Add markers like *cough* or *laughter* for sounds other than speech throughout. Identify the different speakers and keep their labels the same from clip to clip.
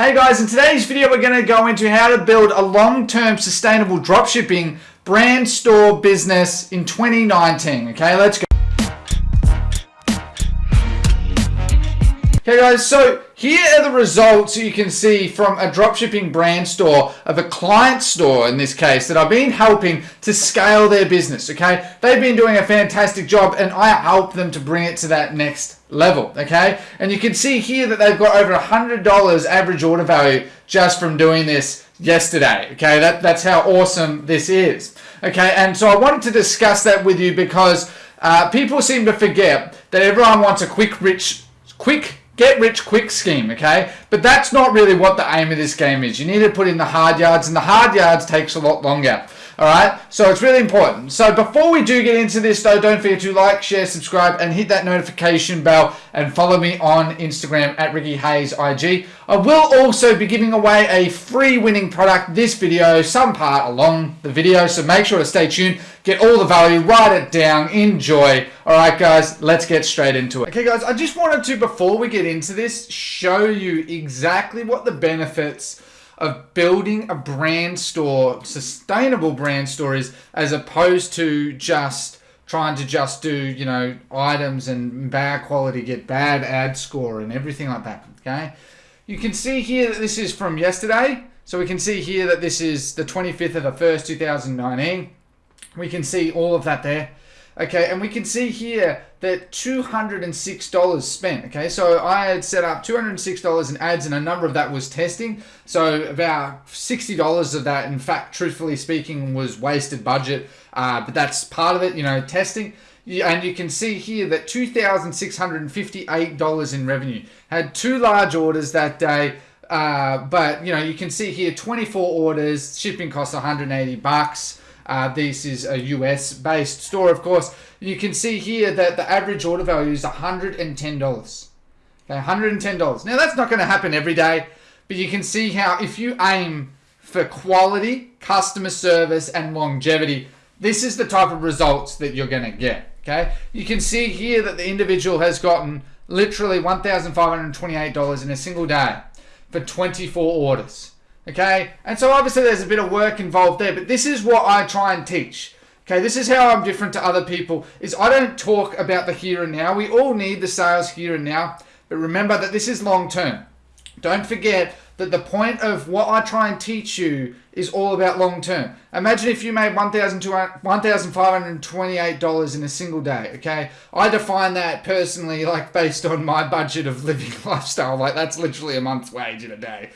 Speaker 1: Hey guys, in today's video we're going to go into how to build a long-term sustainable dropshipping brand store business in 2019. Okay, let's go. Okay guys, so here are the results you can see from a dropshipping brand store of a client store in this case that I've been helping to scale their business, okay? They've been doing a fantastic job and I help them to bring it to that next level, okay? And you can see here that they've got over $100 average order value just from doing this yesterday, okay? That, that's how awesome this is, okay? And so I wanted to discuss that with you because uh, people seem to forget that everyone wants a quick, rich, quick get rich quick scheme, okay? But that's not really what the aim of this game is. You need to put in the hard yards, and the hard yards takes a lot longer. All right, so it's really important. So before we do get into this though, don't forget to like, share, subscribe, and hit that notification bell and follow me on Instagram at Ricky Hayes IG. I will also be giving away a free winning product this video, some part along the video, so make sure to stay tuned, get all the value, write it down, enjoy. All right, guys, let's get straight into it. Okay, guys, I just wanted to, before we get into this, show you exactly what the benefits of building a brand store, sustainable brand store is as opposed to just trying to just do, you know, items and bad quality, get bad ad score and everything like that, okay? You can see here that this is from yesterday. So we can see here that this is the 25th of the 1st, 2019. We can see all of that there. Okay, and we can see here that $206 spent. Okay, so I had set up $206 in ads and a number of that was testing. So about $60 of that, in fact, truthfully speaking, was wasted budget. Uh, but that's part of it, you know, testing. And you can see here that $2,658 in revenue. Had two large orders that day. Uh, but you know, you can see here 24 orders, shipping costs 180 bucks. Uh, this is a US based store, of course. You can see here that the average order value is $110. Okay, $110. Now, that's not going to happen every day, but you can see how if you aim for quality, customer service, and longevity, this is the type of results that you're going to get. Okay, you can see here that the individual has gotten literally $1,528 in a single day for 24 orders. Okay, and so obviously there's a bit of work involved there, but this is what I try and teach. Okay, this is how I'm different to other people, is I don't talk about the here and now. We all need the sales here and now, but remember that this is long term. Don't forget that the point of what I try and teach you is all about long term. Imagine if you made $1,528 in a single day, okay? I define that personally *laughs* like based on my budget of living *laughs* lifestyle. Like that's literally a month's wage in a day.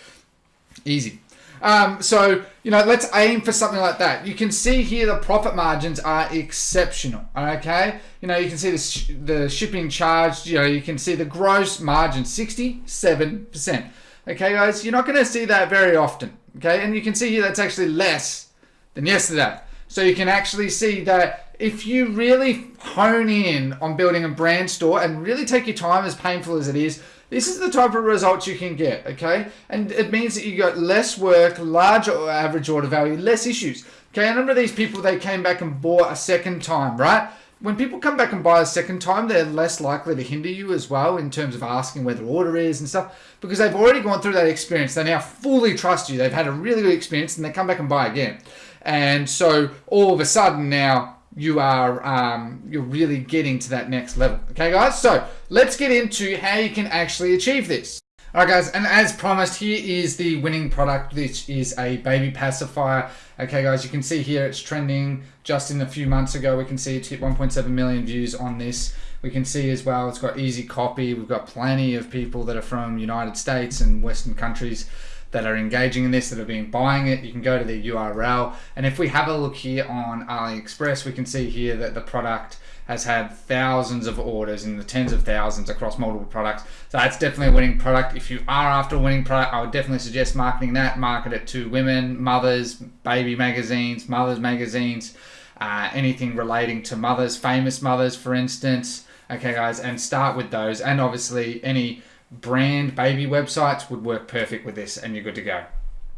Speaker 1: Easy. Um, so, you know, let's aim for something like that. You can see here the profit margins are exceptional, okay? You know, you can see the, sh the shipping charge, you know, you can see the gross margin, 67%. Okay, guys, you're not going to see that very often, okay? And you can see here that's actually less than yesterday. So you can actually see that if you really hone in on building a brand store and really take your time, as painful as it is, this is the type of results you can get, okay? And it means that you got less work, larger average order value, less issues. Okay, a number of these people, they came back and bought a second time, right? When people come back and buy a second time, they're less likely to hinder you as well in terms of asking where their order is and stuff because they've already gone through that experience. They now fully trust you. They've had a really good experience and they come back and buy again. And so all of a sudden now you are um, you're really getting to that next level. Okay, guys. So let's get into how you can actually achieve this. Alright guys, and as promised, here is the winning product, which is a baby pacifier. Okay guys, you can see here it's trending just in a few months ago. We can see it hit 1.7 million views on this. We can see as well it's got easy copy. We've got plenty of people that are from United States and Western countries that are engaging in this, that have been buying it. You can go to the URL. And if we have a look here on AliExpress, we can see here that the product has had thousands of orders in the tens of thousands across multiple products. So that's definitely a winning product. If you are after a winning product, I would definitely suggest marketing that. Market it to women, mothers, baby magazines, mothers magazines, uh, anything relating to mothers, famous mothers, for instance. Okay, guys, and start with those. And obviously, any brand baby websites would work perfect with this and you're good to go.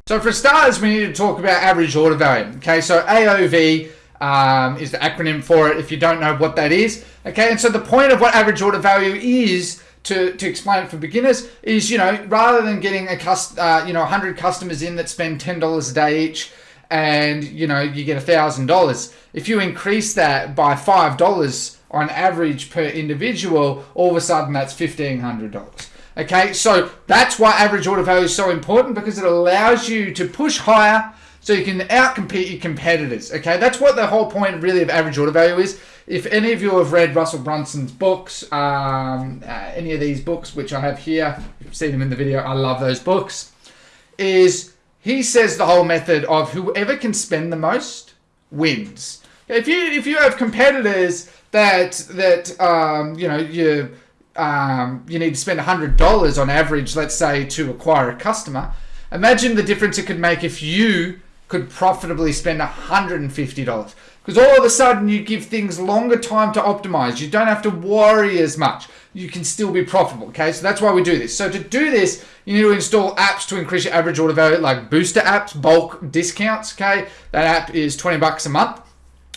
Speaker 1: So for starters, we need to talk about average order value. Okay, so AOV um, is the acronym for it if you don't know what that is. Okay, and so the point of what average order value is to, to explain it for beginners is you know rather than getting a cust uh, you know 100 customers in that spend $10 a day each and you know you get $1000 if you increase that by $5 on average per individual all of a sudden that's $1500 okay so that's why average order value is so important because it allows you to push higher so you can outcompete your competitors okay that's what the whole point really of average order value is if any of you have read Russell Brunson's books, um, uh, any of these books, which I have here, you've seen them in the video, I love those books, is he says the whole method of whoever can spend the most wins. If you if you have competitors that that um, you know you um, you need to spend hundred dollars on average, let's say, to acquire a customer. Imagine the difference it could make if you could profitably spend hundred and fifty dollars. Because all of a sudden you give things longer time to optimize. You don't have to worry as much. You can still be profitable. Okay, so that's why we do this. So to do this, you need to install apps to increase your average order value, like booster apps, bulk discounts. Okay, that app is 20 bucks a month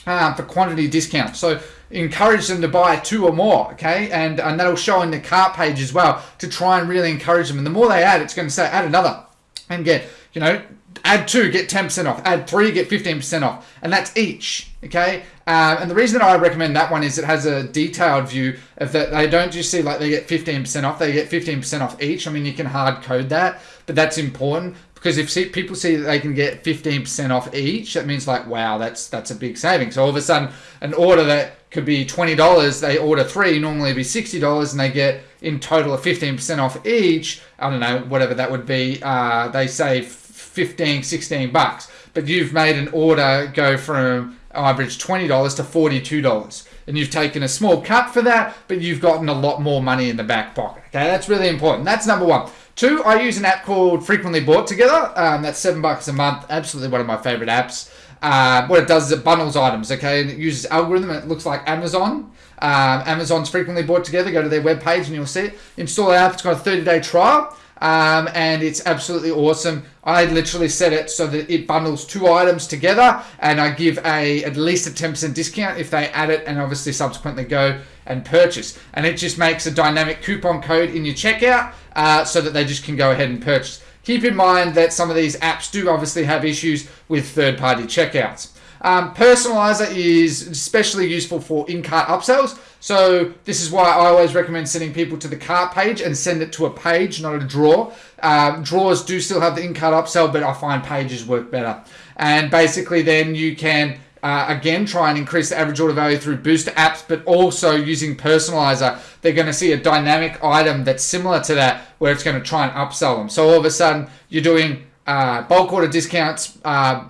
Speaker 1: um, for quantity discounts. So encourage them to buy two or more, okay? And, and that'll show in the cart page as well to try and really encourage them. And the more they add, it's going to say add another and get, you know, add two, get 10% off. Add three, get 15% off. And that's each, okay? Um, and the reason that I recommend that one is it has a detailed view of that they don't just see like they get 15% off, they get 15% off each. I mean, you can hard code that, but that's important because if see, people see that they can get 15% off each, that means like, wow, that's that's a big saving. So all of a sudden, an order that could be $20, they order three, normally it'd be $60, and they get in total of 15% off each. I don't know, whatever that would be. Uh, they save 15, 16 bucks. But you've made an order go from average $20 to $42. And you've taken a small cut for that, but you've gotten a lot more money in the back pocket. Okay, that's really important. That's number one. Two, I use an app called Frequently Bought Together. Um, that's seven bucks a month. Absolutely one of my favorite apps. Uh, what it does is it bundles items, okay, and it uses algorithm. It looks like Amazon. Um, Amazon's frequently bought together. Go to their webpage and you'll see it. Install the app. It's got a 30 day trial um, and it's absolutely awesome. I literally set it so that it bundles two items together, and I give a at least a 10% discount if they add it and obviously subsequently go and purchase. And it just makes a dynamic coupon code in your checkout uh, so that they just can go ahead and purchase. Keep in mind that some of these apps do obviously have issues with third-party checkouts. Um, Personalizer is especially useful for in-cart upsells. So this is why I always recommend sending people to the cart page and send it to a page, not a drawer. Um, drawers do still have the in-cart upsell, but I find pages work better. And basically then you can uh, again, try and increase the average order value through booster apps, but also using personalizer. They're going to see a dynamic item that's similar to that where it's going to try and upsell them. So all of a sudden, you're doing uh, bulk order discounts, uh,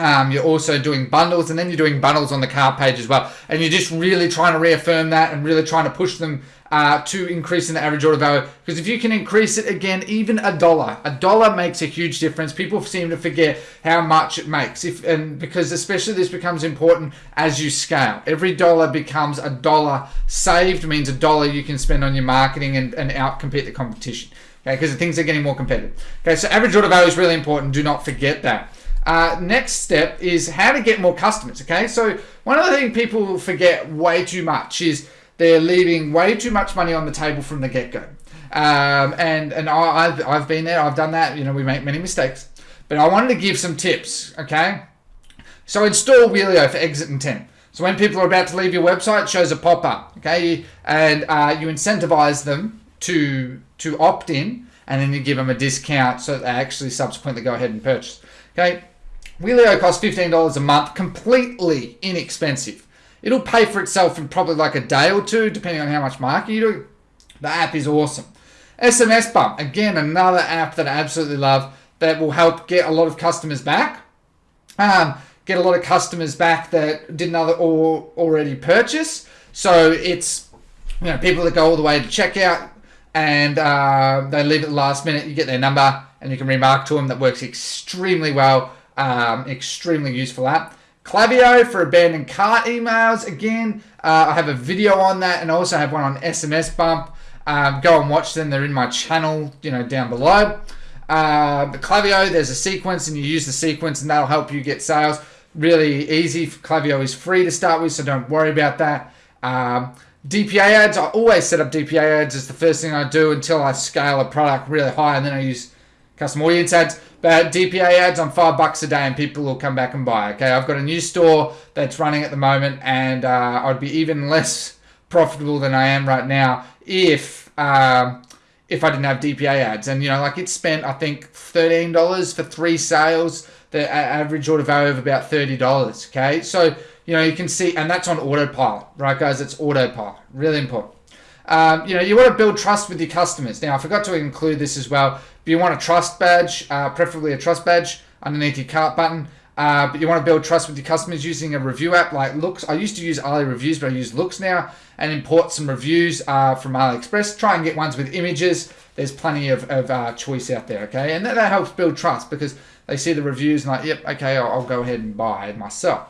Speaker 1: um, you're also doing bundles and then you're doing bundles on the cart page as well. And you're just really trying to reaffirm that and really trying to push them uh, to increasing the average order value. Because if you can increase it again, even a dollar, a dollar makes a huge difference. People seem to forget how much it makes. If and because especially this becomes important as you scale. Every dollar becomes a dollar saved means a dollar you can spend on your marketing and, and out compete the competition. Okay, because things are getting more competitive. Okay, so average order value is really important. Do not forget that. Uh, next step is how to get more customers. Okay, so one of the things people forget way too much is they're leaving way too much money on the table from the get go. Um, and and I, have I've been there, I've done that. You know, we make many mistakes, but I wanted to give some tips. Okay, so install Wheelio for exit intent. So when people are about to leave your website, it shows a pop up. Okay, and uh, you incentivize them to to opt in, and then you give them a discount so they actually subsequently go ahead and purchase. Okay, Wheelio costs $15 a month, completely inexpensive. It'll pay for itself in probably like a day or two, depending on how much marketing you do. The app is awesome. SMS Bump, again, another app that I absolutely love that will help get a lot of customers back. Um, get a lot of customers back that didn't already purchase. So it's you know people that go all the way to checkout and uh, they leave at the last minute. You get their number and you can remark to them. That works extremely well. Um, extremely useful app. Klaviyo for abandoned cart emails. Again, uh, I have a video on that and I also have one on SMS Bump. Um, go and watch them. They're in my channel, you know, down below. Uh, but Klaviyo, there's a sequence and you use the sequence and that'll help you get sales. Really easy. Klaviyo is free to start with, so don't worry about that. Um, DPA ads, I always set up DPA ads as the first thing I do until I scale a product really high and then I use custom audience ads. But DPA ads on five bucks a day and people will come back and buy. Okay, I've got a new store that's running at the moment and uh, I'd be even less profitable than I am right now if um, if I didn't have DPA ads. And you know, like it spent I think thirteen dollars for three sales. The average order value of about thirty dollars. Okay, so you know you can see, and that's on autopilot, right, guys? It's autopilot, really important. Um, you know, you want to build trust with your customers. Now, I forgot to include this as well. But you want a trust badge, uh, preferably a trust badge underneath your cart button. Uh, but you want to build trust with your customers using a review app like Loox. I used to use Ali Reviews, but I use Loox now and import some reviews uh, from AliExpress. Try and get ones with images. There's plenty of, of uh, choice out there, okay? And that, that, helps build trust because they see the reviews and like, yep, okay, I'll, I'll go ahead and buy myself.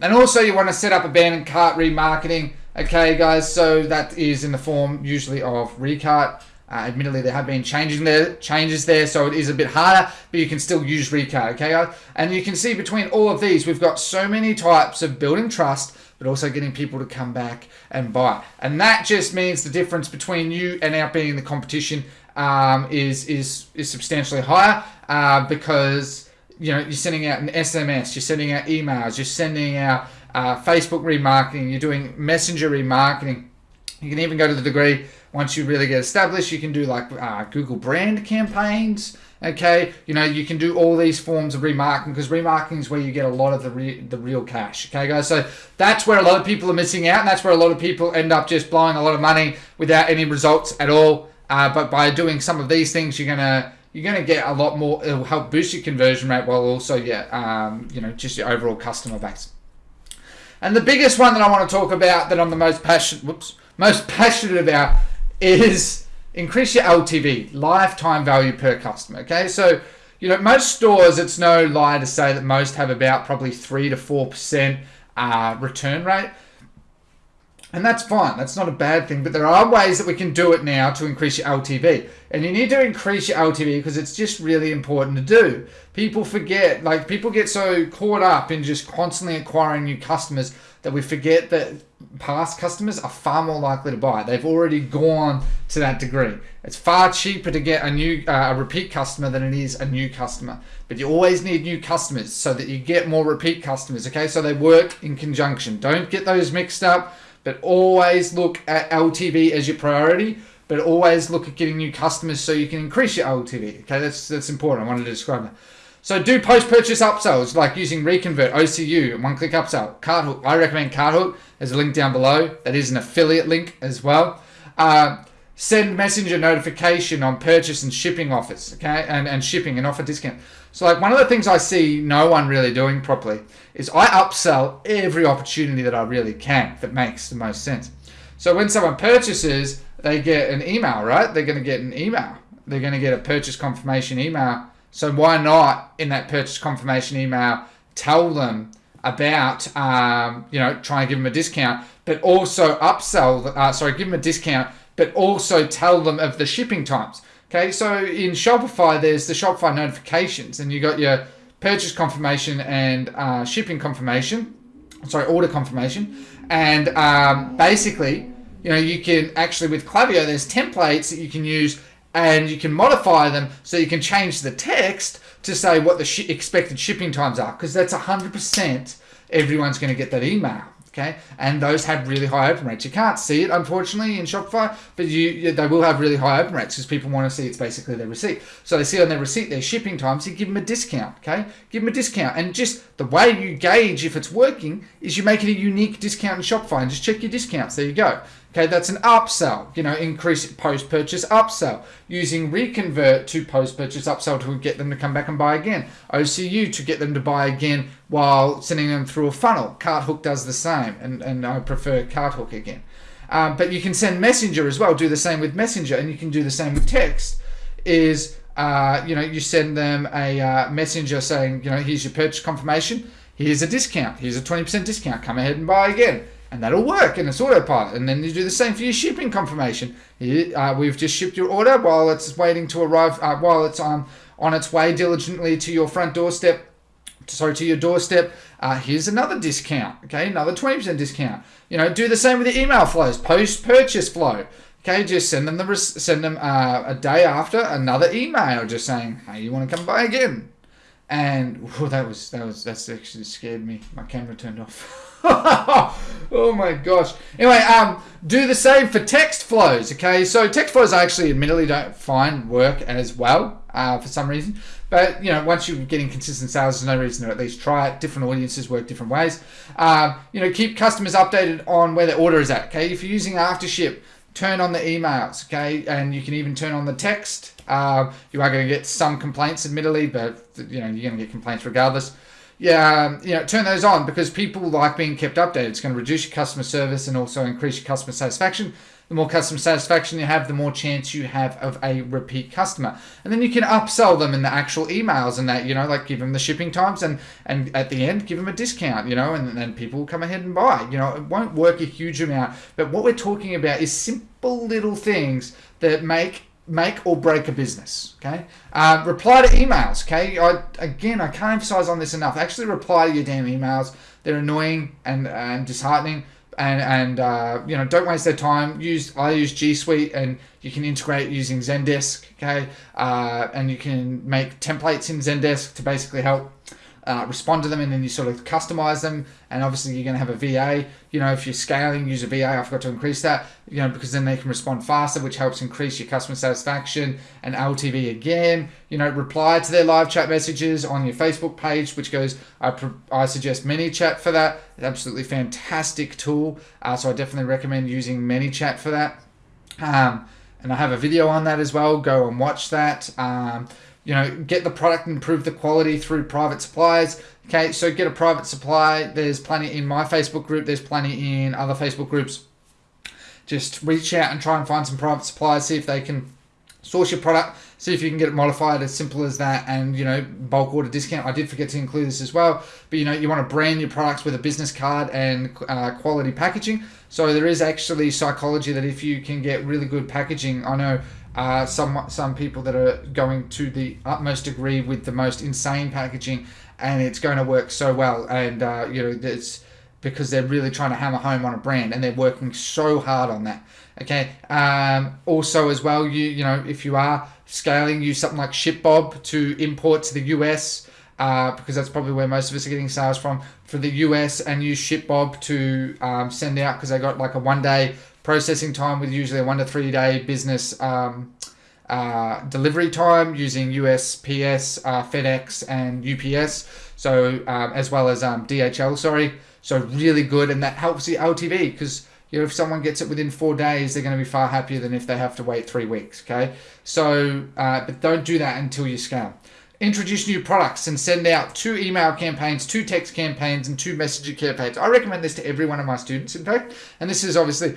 Speaker 1: And also you want to set up abandoned cart remarketing. Okay, guys, so that is in the form usually of Recart. Uh, admittedly, there have been changing there, changes there, so it is a bit harder, but you can still use Recart, okay? Guys? And you can see between all of these, we've got so many types of building trust, but also getting people to come back and buy. And that just means the difference between you and outbeating the competition um, is, is, is substantially higher uh, because you know, you're sending out an SMS, you're sending out emails, you're sending out uh, Facebook remarketing, you're doing messenger remarketing. You can even go to the degree once you really get established, you can do like uh, Google brand campaigns. Okay, you know you can do all these forms of remarketing because remarketing is where you get a lot of the re- the real cash. Okay, guys, so that's where a lot of people are missing out, and that's where a lot of people end up just blowing a lot of money without any results at all. Uh, but by doing some of these things, you're gonna you're going to get a lot more. It'll help boost your conversion rate while also yeah, um, you know, just your overall customer base. And the biggest one that I want to talk about that I'm the most passionate, whoops, most passionate about is increase your LTV, lifetime value per customer. Okay, so you know most stores, it's no lie to say that most have about probably three to four percent uh, return rate. And that's fine. That's not a bad thing. But there are ways that we can do it now to increase your LTV. And you need to increase your LTV because it's just really important to do. People forget, like, people get so caught up in just constantly acquiring new customers that we forget that past customers are far more likely to buy. They've already gone to that degree. It's far cheaper to get a new uh, a repeat customer than it is a new customer. But you always need new customers so that you get more repeat customers. Okay, so they work in conjunction. Don't get those mixed up but always look at LTV as your priority, but always look at getting new customers so you can increase your LTV. Okay, that's that's important. I wanted to describe that. So do post-purchase upsells like using Reconvert, OCU, one-click upsell, Carthook. I recommend Carthook. There's a link down below. That is an affiliate link as well. Uh, send messenger notification on purchase and shipping offers, okay, and, and shipping and offer discount. So like one of the things I see no one really doing properly is I upsell every opportunity that I really can that makes the most sense. So when someone purchases, they get an email, right? They're going to get an email. They're going to get a purchase confirmation email. So why not in that purchase confirmation email tell them about, um, you know, try and give them a discount, but also upsell, uh, sorry, give them a discount, but also tell them of the shipping times. Okay, so in Shopify, there's the Shopify notifications, and you got your purchase confirmation and uh, shipping confirmation. Sorry, order confirmation, and um, basically, you know, you can actually with Klaviyo, there's templates that you can use, and you can modify them so you can change the text to say what the sh expected shipping times are, because that's hundred percent everyone's going to get that email okay? And those have really high open rates. You can't see it, unfortunately, in Shopify, but you they will have really high open rates because people want to see it's basically their receipt. So they see on their receipt their shipping times, you give them a discount, okay? Give them a discount. And just the way you gauge if it's working is you make it a unique discount in Shopify and just check your discounts. There you go. Okay, that's an upsell, you know, increase post-purchase upsell. Using Reconvert to post-purchase upsell to get them to come back and buy again. OCU to get them to buy again while sending them through a funnel. Carthook does the same, and, and I prefer Carthook again. Um, but you can send Messenger as well, do the same with Messenger, and you can do the same with text. Is, uh, you know, you send them a uh, messenger saying, you know, here's your purchase confirmation, here's a discount, here's a 20% discount, come ahead and buy again and that'll work and it's autopilot. And then you do the same for your shipping confirmation. You, uh, we've just shipped your order while it's waiting to arrive, uh, while it's on, on its way diligently to your front doorstep. so to your doorstep. Uh, here's another discount. Okay, another 20% discount. You know, do the same with the email flows, post purchase flow. Okay, just send them the send them uh, a day after another email, just saying, "Hey, you want to come by again?" And oh, that was that was that's actually scared me. My camera turned off. *laughs* *laughs* oh my gosh. Anyway, um, do the same for text flows. Okay, so text flows I actually admittedly don't find work as well uh, for some reason. But you know, once you're getting consistent sales, there's no reason to at least try it. Different audiences work different ways. Um, you know, keep customers updated on where their order is at. Okay, if you're using AfterShip, turn on the emails. Okay, and you can even turn on the text. Uh, you are going to get some complaints, admittedly, but you know you're going to get complaints regardless yeah, um, you know, turn those on because people like being kept updated. It's going to reduce your customer service and also increase your customer satisfaction. The more customer satisfaction you have, the more chance you have of a repeat customer. And then you can upsell them in the actual emails and that, you know, like give them the shipping times and, and at the end, give them a discount, you know, and then people will come ahead and buy. You know, it won't work a huge amount. But what we're talking about is simple little things that make make or break a business. Okay. Uh, reply to emails. Okay. I, again, I can't emphasize on this enough. Actually, reply to your damn emails. They're annoying and and disheartening. And and uh, you know, don't waste their time. Use I use G Suite, and you can integrate using Zendesk. Okay. Uh, and you can make templates in Zendesk to basically help uh, respond to them and then you sort of customize them. And obviously you're going to have a VA you know if you're scaling use a VA I forgot to increase that you know because then they can respond faster which helps increase your customer satisfaction and LTV again. You know reply to their live chat messages on your Facebook page which goes I, I suggest ManyChat for that. It's absolutely fantastic tool. Uh, so I definitely recommend using ManyChat for that. Um, and I have a video on that as well. Go and watch that. Um, you know, get the product and improve the quality through private suppliers. Okay, so get a private supply. There's plenty in my Facebook group. There's plenty in other Facebook groups. Just reach out and try and find some private suppliers. See if they can source your product. See if you can get it modified as simple as that. And you know, bulk order discount. I did forget to include this as well. But you know, you want to brand your products with a business card and uh, quality packaging. So there is actually psychology that if you can get really good packaging, I know uh, some some people that are going to the utmost degree with the most insane packaging, and it's going to work so well. And uh, you know, it's because they're really trying to hammer home on a brand, and they're working so hard on that. Okay. Um, also, as well, you you know, if you are scaling, use something like ShipBob to import to the US. Uh, because that's probably where most of us are getting sales from for the US and use ShipBob to um, send out because they got like a one day processing time with usually a one to three day business um, uh, delivery time using USPS, uh, FedEx, and UPS. So um, as well as um, DHL. Sorry. So really good, and that helps the LTV because you know if someone gets it within four days, they're going to be far happier than if they have to wait three weeks. Okay. So uh, but don't do that until you scale introduce new products and send out two email campaigns, two text campaigns, and two messenger campaigns. I recommend this to every one of my students, in fact. And this is obviously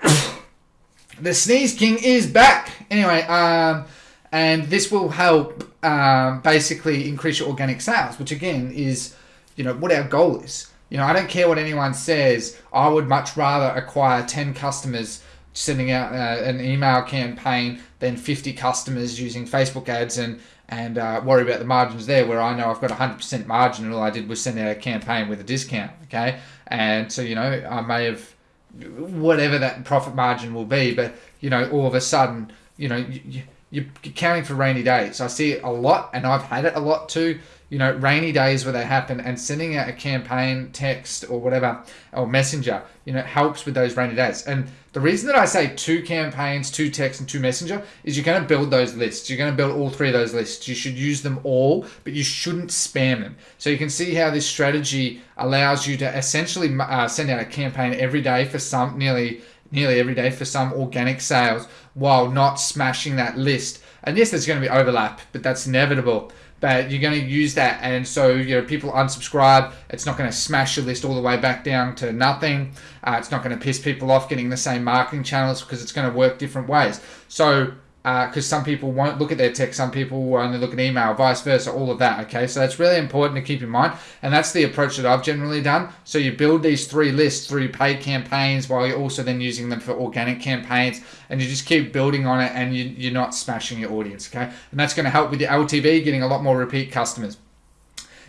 Speaker 1: *coughs* the Sneeze King is back. Anyway, um, and this will help um, basically increase your organic sales, which again is, you know, what our goal is. You know, I don't care what anyone says. I would much rather acquire 10 customers sending out uh, an email campaign than 50 customers using Facebook ads and and uh, worry about the margins there where I know I've got 100% margin and all I did was send out a campaign with a discount okay and so you know I may have whatever that profit margin will be. But you know, all of a sudden, you know, you, you're counting for rainy days. I see it a lot, and I've had it a lot too. You know, rainy days where they happen, and sending out a campaign text or whatever or messenger, you know, helps with those rainy days. And the reason that I say two campaigns, two text, and two messenger is you're going to build those lists. You're going to build all three of those lists. You should use them all, but you shouldn't spam them. So you can see how this strategy allows you to essentially uh, send out a campaign every day for some nearly nearly every day for some organic sales while not smashing that list. And yes, there's going to be overlap, but that's inevitable. But you're going to use that, and so you know people unsubscribe. It's not going to smash your list all the way back down to nothing. Uh, it's not going to piss people off getting the same marketing channels because it's going to work different ways. So because uh, some people won't look at their text, some people only look at email, vice versa, all of that. Okay, so that's really important to keep in mind, and that's the approach that I've generally done. So you build these three lists through paid campaigns while you're also then using them for organic campaigns, and you just keep building on it, and you, you're not smashing your audience. Okay, and that's going to help with your LTV, getting a lot more repeat customers.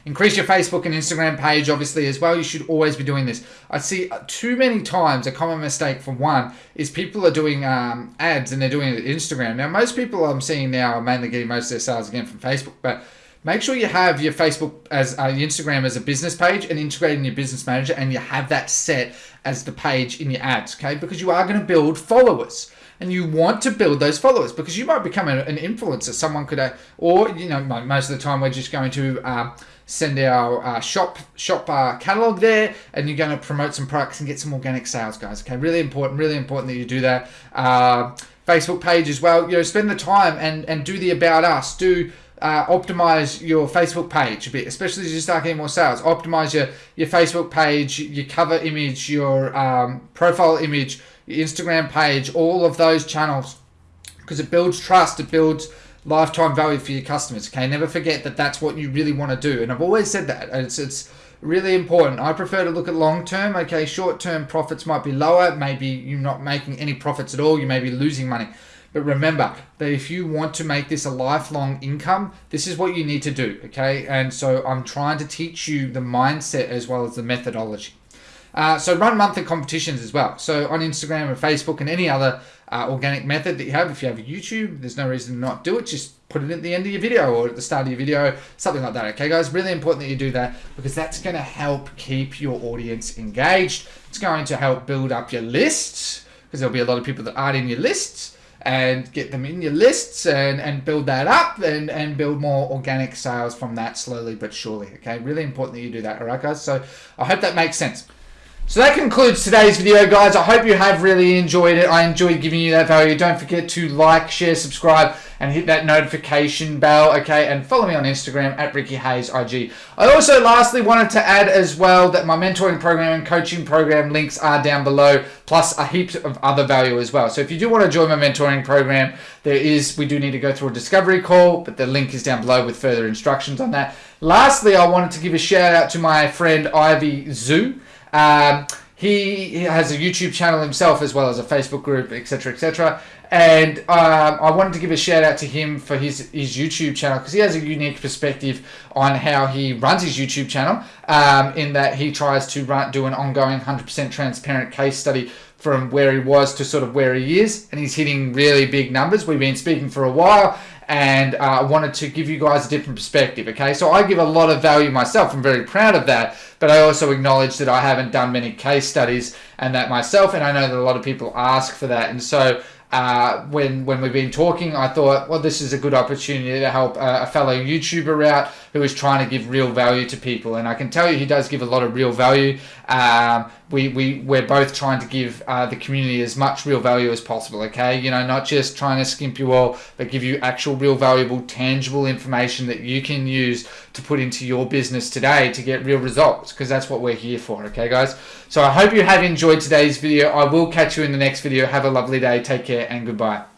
Speaker 1: Increase your Facebook and Instagram page, obviously, as well. You should always be doing this. I see too many times a common mistake for one is people are doing um, ads and they're doing it Instagram. Now, most people I'm seeing now are mainly getting most of their sales again from Facebook, but make sure you have your Facebook as uh, Instagram as a business page and integrate in your business manager, and you have that set as the page in your ads, okay? Because you are going to build followers and you want to build those followers because you might become an influencer. Someone could, uh, or you know, most of the time we're just going to uh, send our uh, shop shop uh, catalog there, and you're going to promote some products and get some organic sales, guys. Okay, really important, really important that you do that. Uh, Facebook page as well. You know, spend the time and and do the about us. Do uh, optimize your Facebook page a bit, especially as you start getting more sales. Optimize your, your Facebook page, your cover image, your um, profile image, your Instagram page, all of those channels, because it builds trust, it builds lifetime value for your customers. Okay, never forget that that's what you really want to do. And I've always said that. It's it's really important. I prefer to look at long term. Okay, short term profits might be lower. Maybe you're not making any profits at all. You may be losing money. But remember that if you want to make this a lifelong income, this is what you need to do. Okay, and so I'm trying to teach you the mindset as well as the methodology. Uh, so run monthly competitions as well. So on Instagram and Facebook and any other uh, organic method that you have. If you have a YouTube, there's no reason to not do it. Just put it at the end of your video or at the start of your video, something like that. Okay, guys, really important that you do that because that's going to help keep your audience engaged. It's going to help build up your lists because there'll be a lot of people that aren't in your lists and get them in your lists and, and build that up and, and build more organic sales from that slowly but surely. Okay, really important that you do that. All right, guys. So I hope that makes sense. So that concludes today's video, guys. I hope you have really enjoyed it. I enjoyed giving you that value. Don't forget to like, share, subscribe, and hit that notification bell, okay? And follow me on Instagram at Ricky Hayes IG. I also lastly wanted to add as well that my mentoring program and coaching program links are down below, plus a heap of other value as well. So if you do want to join my mentoring program, there is, we do need to go through a discovery call, but the link is down below with further instructions on that. Lastly, I wanted to give a shout out to my friend Ivy Zoo. Um, he, has a YouTube channel himself as well as a Facebook group, etc., etc. And um, I wanted to give a shout out to him for his his YouTube channel because he has a unique perspective on how he runs his YouTube channel. Um, in that he tries to run, do an ongoing 100% transparent case study from where he was to sort of where he is, and he's hitting really big numbers. We've been speaking for a while, and uh, I uh, wanted to give you guys a different perspective. Okay, so I give a lot of value myself. I'm very proud of that, but I also acknowledge that I haven't done many case studies and that myself, and I know that a lot of people ask for that, and so uh, when when we've been talking, I thought, well, this is a good opportunity to help uh, a fellow YouTuber out who is trying to give real value to people. And I can tell you, he does give a lot of real value. Um, we we we're both trying to give uh, the community as much real value as possible. Okay, you know, not just trying to skimp you all, but give you actual, real, valuable, tangible information that you can use to put into your business today to get real results. Because that's what we're here for. Okay, guys. So I hope you have enjoyed today's video. I will catch you in the next video. Have a lovely day. Take care and goodbye.